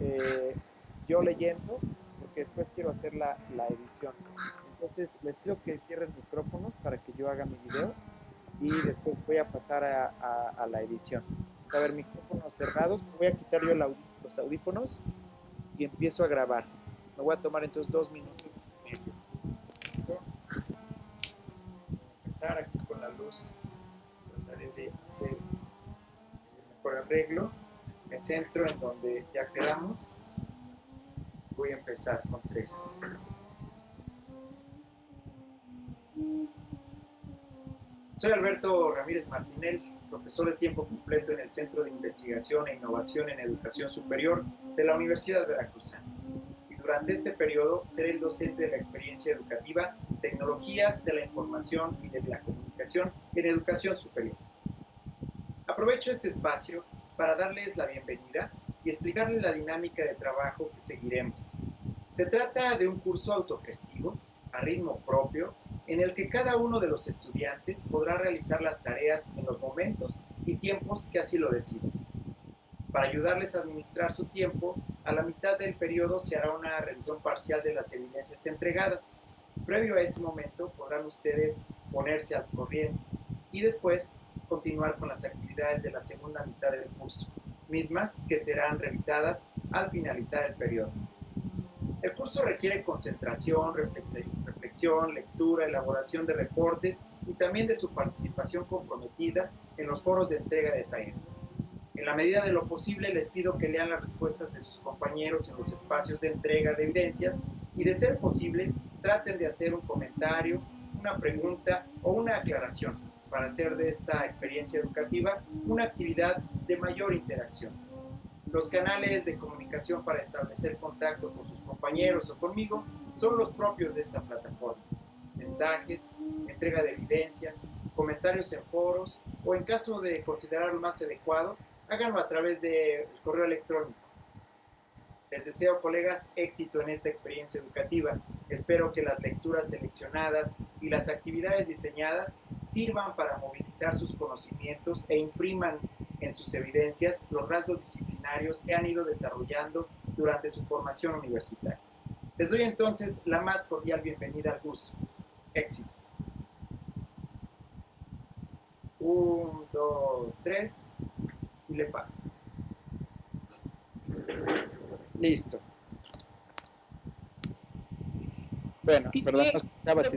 eh, yo leyendo, porque después quiero hacer la, la edición. Entonces les pido que cierren micrófonos para que yo haga mi video y después voy a pasar a, a, la edición. A ver, micrófonos cerrados, voy a quitar yo los audífonos y empiezo a grabar. Me voy a tomar entonces dos minutos y medio. Empezar aquí con la luz. Trataré de hacer el mejor arreglo. Me centro en donde ya quedamos. Voy a empezar con tres. Soy Alberto Ramírez Martinel, profesor de tiempo completo en el Centro de Investigación e Innovación en Educación Superior de la Universidad Veracruzana. Y durante este periodo seré el docente de la experiencia educativa Tecnologías de la Información y de la Comunicación en Educación Superior. Aprovecho este espacio para darles la bienvenida y explicarles la dinámica de trabajo que seguiremos. Se trata de un curso autogestivo, a ritmo propio, en el que cada uno de los estudiantes podrá realizar las tareas en los momentos y tiempos que así lo decidan. Para ayudarles a administrar su tiempo, a la mitad del periodo se hará una revisión parcial de las evidencias entregadas. Previo a ese momento podrán ustedes ponerse al corriente y después continuar con las actividades de la segunda mitad del curso, mismas que serán revisadas al finalizar el periodo. El curso requiere concentración, reflexión, lectura, elaboración de reportes y también de su participación comprometida en los foros de entrega de tareas. En la medida de lo posible les pido que lean las respuestas de sus compañeros en los espacios de entrega de evidencias y de ser posible traten de hacer un comentario, una pregunta o una aclaración para hacer de esta experiencia educativa una actividad de mayor interacción. Los canales de comunicación para establecer contacto con sus compañeros o conmigo son los propios de esta plataforma. Mensajes, entrega de evidencias, comentarios en foros o en caso de considerarlo más adecuado, háganlo a través del correo electrónico. Les deseo, colegas, éxito en esta experiencia educativa. Espero que las lecturas seleccionadas y las actividades diseñadas sirvan para movilizar sus conocimientos e impriman en sus evidencias los rasgos disciplinarios que han ido desarrollando durante su formación universitaria. Les doy entonces la más cordial bienvenida al curso. Éxito. Un, dos, tres, y le pago. Listo. Bueno, perdón, no escuchaba si